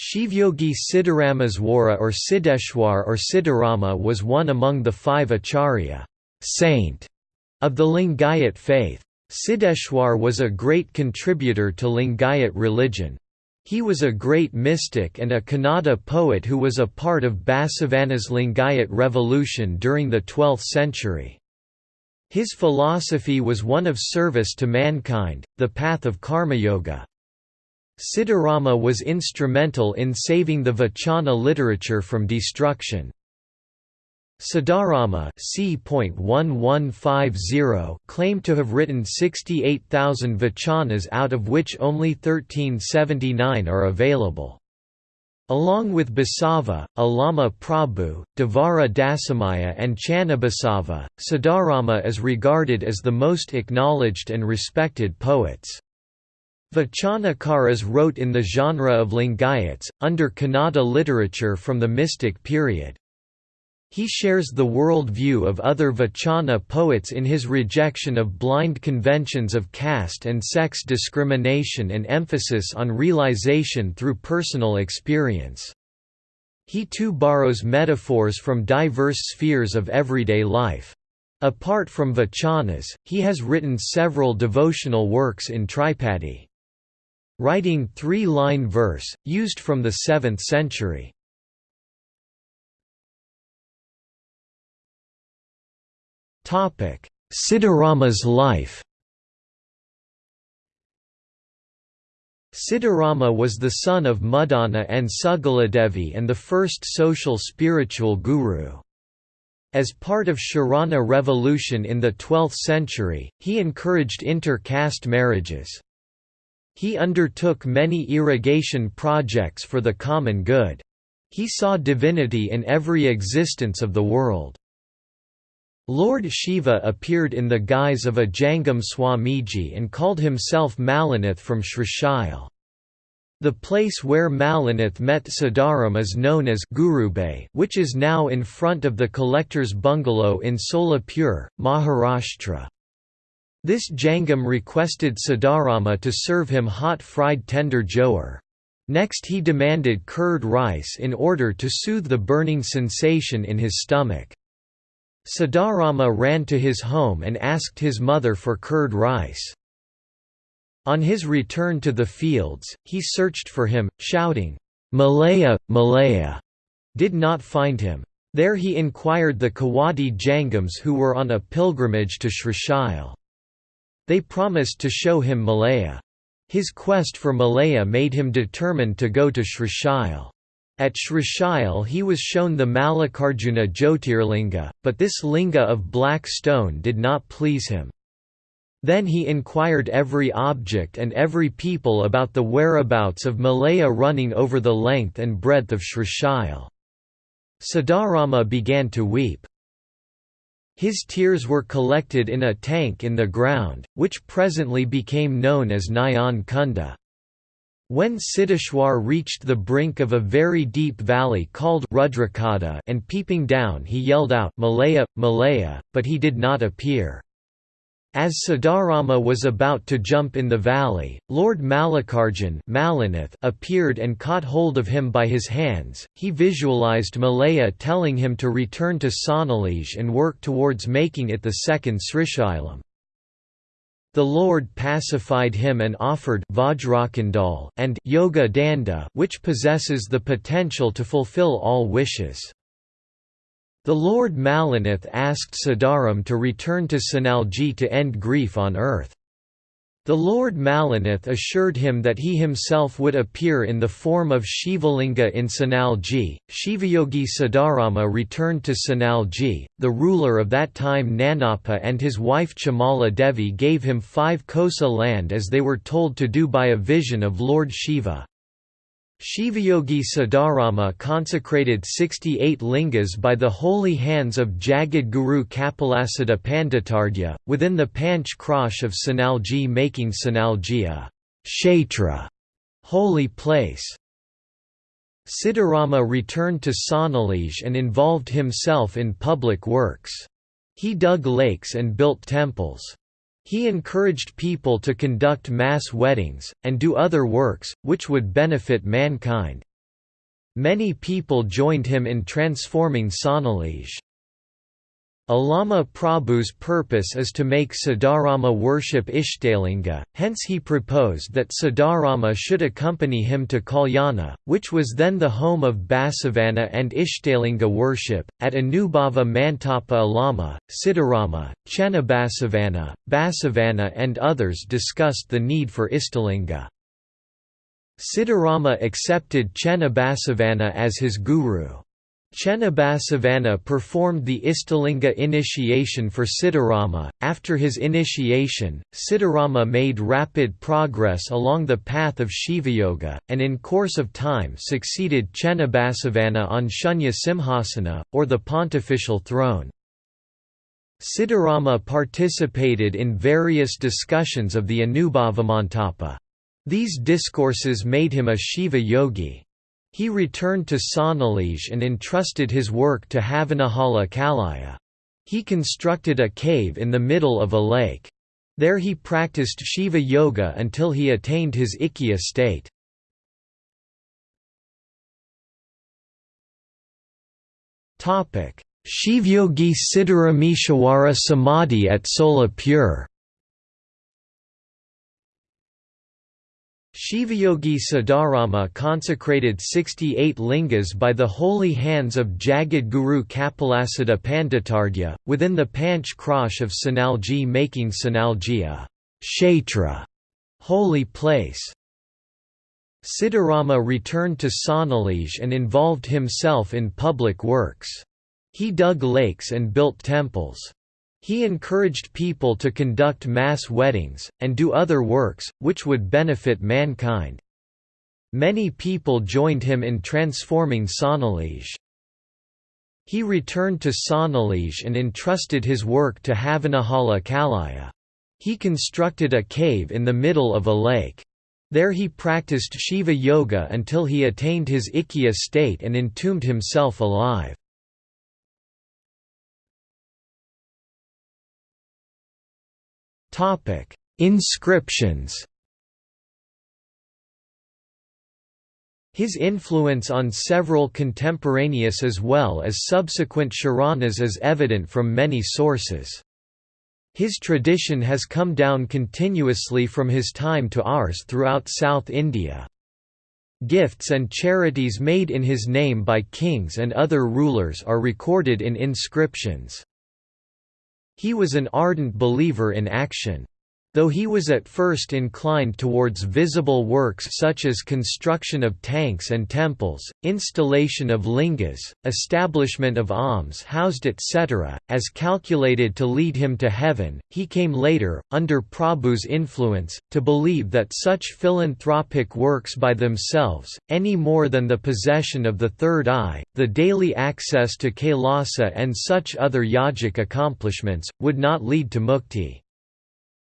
Shivyogi Siddharameshwara or Siddheshwar or Siddharama was one among the five acharya saint of the Lingayat faith. Siddheshwar was a great contributor to Lingayat religion. He was a great mystic and a Kannada poet who was a part of Basavana's Lingayat revolution during the 12th century. His philosophy was one of service to mankind, the path of karma-yoga. Siddharama was instrumental in saving the Vachana literature from destruction. Siddharama claimed to have written 68,000 vachanas out of which only 1379 are available. Along with Basava, Allama Prabhu, Devara Dasimayya and Channabasava, Siddharama is regarded as the most acknowledged and respected poets. Vachanakaras wrote in the genre of Lingayats, under Kannada literature from the mystic period. He shares the world view of other Vachana poets in his rejection of blind conventions of caste and sex discrimination and emphasis on realization through personal experience. He too borrows metaphors from diverse spheres of everyday life. Apart from Vachanas, he has written several devotional works in Tripadi. Writing three-line verse, used from the 7th century. Siddharama's life Siddharama was the son of Muddana and Sugaladevi and the first social spiritual guru. As part of Sharana revolution in the 12th century, he encouraged inter-caste marriages. He undertook many irrigation projects for the common good. He saw divinity in every existence of the world. Lord Shiva appeared in the guise of a Jangam Swamiji and called himself Malinath from Srishail. The place where Malinath met Siddharam is known as Gurubay which is now in front of the collector's bungalow in Solapur, Maharashtra. This Jangam requested Siddharama to serve him hot fried tender jowar. Next he demanded curd rice in order to soothe the burning sensation in his stomach. Siddharama ran to his home and asked his mother for curd rice. On his return to the fields, he searched for him, shouting, Malaya, Malaya, did not find him. There he inquired the Kawadi Jangams who were on a pilgrimage to Srishail. They promised to show him Malaya. His quest for Malaya made him determined to go to Srishail. At Srishail he was shown the Mallikarjuna Jyotirlinga, but this linga of black stone did not please him. Then he inquired every object and every people about the whereabouts of Malaya running over the length and breadth of Srishail. Siddharama began to weep. His tears were collected in a tank in the ground, which presently became known as Nayan Kunda. When Siddheshwar reached the brink of a very deep valley called Rudrakada and peeping down he yelled out Malaya, Malaya, but he did not appear. As Siddharama was about to jump in the valley, Lord Mallikarjun appeared and caught hold of him by his hands. He visualized Malaya telling him to return to Sonalij and work towards making it the second Srishailam. The Lord pacified him and offered Vajrakandal and Yoga Danda which possesses the potential to fulfill all wishes. The Lord Malinath asked Siddharam to return to Sanalji to end grief on earth. The Lord Malinath assured him that he himself would appear in the form of Shivalinga in Sanalji. Shivayogi Siddharama returned to Sanalji. The ruler of that time Nanappa and his wife Chamala Devi gave him five kosa land as they were told to do by a vision of Lord Shiva. Shivayogi Siddharama consecrated 68 lingas by the holy hands of Jagad Guru Kapilasiddha Panditardya, within the Panch Krosh of Sanalji making Sanalji a kshetra holy place. Siddharama returned to Sonalij and involved himself in public works. He dug lakes and built temples. He encouraged people to conduct mass weddings, and do other works, which would benefit mankind. Many people joined him in transforming Sonalij. Allama Prabhu's purpose is to make Siddharama worship Ishtalinga, hence he proposed that Siddharama should accompany him to Kalyana, which was then the home of Basavana and Ishtalinga worship. At Anubhava Mantapa Allama, Siddharama, Chennabasavana, Basavana, and others discussed the need for Ishtalinga. Siddharama accepted Chennabasavana as his guru. Chennabasavana performed the Istalinga initiation for Siddharama. After his initiation, Siddharama made rapid progress along the path of Shiva Yoga, and in course of time succeeded Chennabasavana on Shunya Simhasana, or the pontifical throne. Siddharama participated in various discussions of the Anubhavamantapa. These discourses made him a Shiva yogi. He returned to Sonalij and entrusted his work to Havanahala Kalaya. He constructed a cave in the middle of a lake. There he practiced Shiva Yoga until he attained his Ikkya state. Shivyogi Siddharameshwara Samadhi at Solapur Shivayogi Siddharama consecrated 68 lingas by the holy hands of Jagad Guru Kapilasiddha Panditargya, within the Panch Krosh of Sanalji making Sanalji a kshetra holy place. Siddharama returned to Sonalij and involved himself in public works. He dug lakes and built temples. He encouraged people to conduct mass weddings, and do other works, which would benefit mankind. Many people joined him in transforming Sonalij. He returned to Sonalij and entrusted his work to Havanahala Kalaya. He constructed a cave in the middle of a lake. There he practiced Shiva Yoga until he attained his Ikkya state and entombed himself alive. Topic: Inscriptions. His influence on several contemporaneous as well as subsequent Sharanas is evident from many sources. His tradition has come down continuously from his time to ours throughout South India. Gifts and charities made in his name by kings and other rulers are recorded in inscriptions. He was an ardent believer in action. Though he was at first inclined towards visible works such as construction of tanks and temples, installation of lingas, establishment of alms housed etc., as calculated to lead him to heaven, he came later, under Prabhu's influence, to believe that such philanthropic works by themselves, any more than the possession of the third eye, the daily access to Kailasa and such other yogic accomplishments, would not lead to mukti.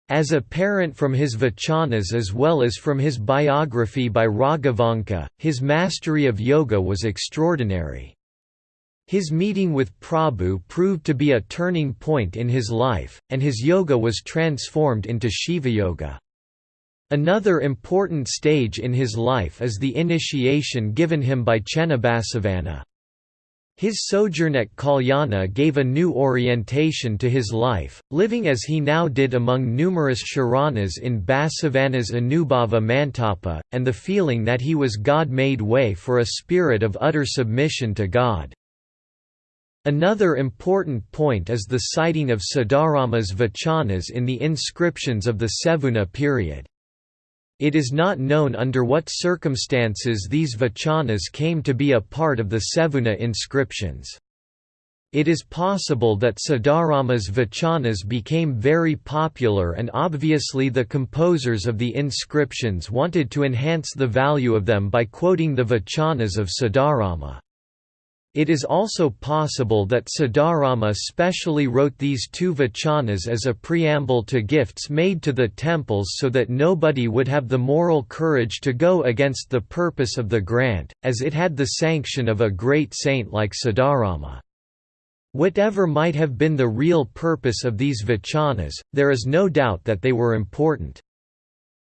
As apparent from his vachanas as well as from his biography by Raghavanka, his mastery of yoga was extraordinary. His meeting with Prabhu proved to be a turning point in his life, and his yoga was transformed into Shiva Yoga. Another important stage in his life is the initiation given him by Chennabasavana. His sojourn at Kalyana gave a new orientation to his life, living as he now did among numerous Sharanas in Basavana's Anubhava Mantapa, and the feeling that he was God made way for a spirit of utter submission to God. Another important point is the citing of Siddharama's vachanas in the inscriptions of the Sevuna period. It is not known under what circumstances these vachanas came to be a part of the Sevuna inscriptions. It is possible that Siddharama's vachanas became very popular and obviously the composers of the inscriptions wanted to enhance the value of them by quoting the vachanas of Siddharama. It is also possible that Siddharama specially wrote these two vachanas as a preamble to gifts made to the temples so that nobody would have the moral courage to go against the purpose of the grant, as it had the sanction of a great saint like Siddharama. Whatever might have been the real purpose of these vachanas, there is no doubt that they were important.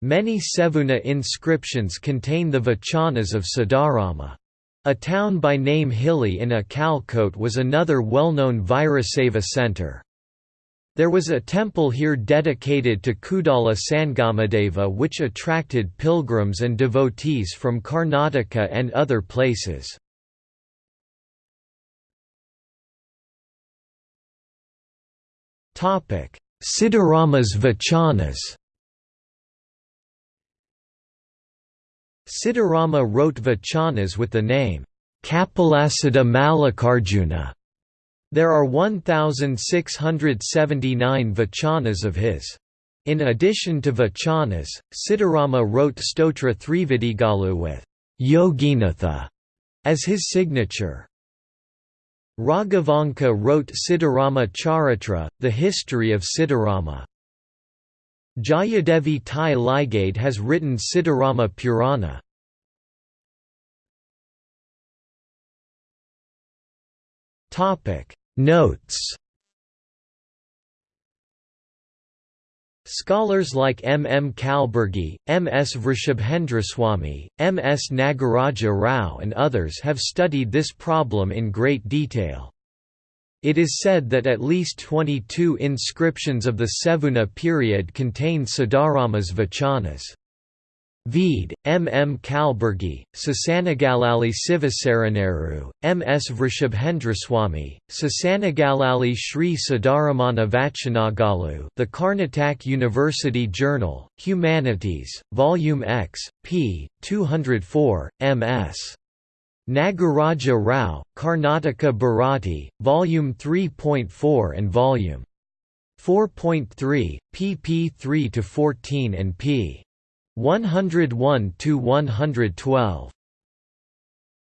Many Sevuna inscriptions contain the vachanas of Siddharama. A town by name Hilly in Akkalkot was another well-known Virashaiva center. There was a temple here dedicated to Kudala Sangamadeva which attracted pilgrims and devotees from Karnataka and other places. Siddharama's Vachanas Siddharama wrote Vachanas with the name, Kapilasiddha Mallikarjuna. There are 1,679 Vachanas of his. In addition to Vachanas, Siddharama wrote Stotra Thrividigalu with Yoginatha as his signature. Raghavanka wrote Siddharama Charitra, the history of Siddharama. Jayadevi Tai Ligade has written Siddharama Purana. Notes Scholars like M. M. Kalburgi, M. S. Vrishabhendraswamy, M. S. Nagaraja Rao and others have studied this problem in great detail. It is said that at least 22 inscriptions of the Sevuna period contain Siddharama's vachanas. Vede, M. M. Kalburgi, Sasanagalali Sivasaraneru, M. S. Vrishabhendraswamy, Sasanagalali Sri Siddharamana Vachanagalu The Karnataka University Journal, Humanities, Volume X, p. 204, M.S. Nagaraja Rao, Karnataka Bharati, Volume 3.4 and Volume 4.3, pp 3–14 and p. 101–112.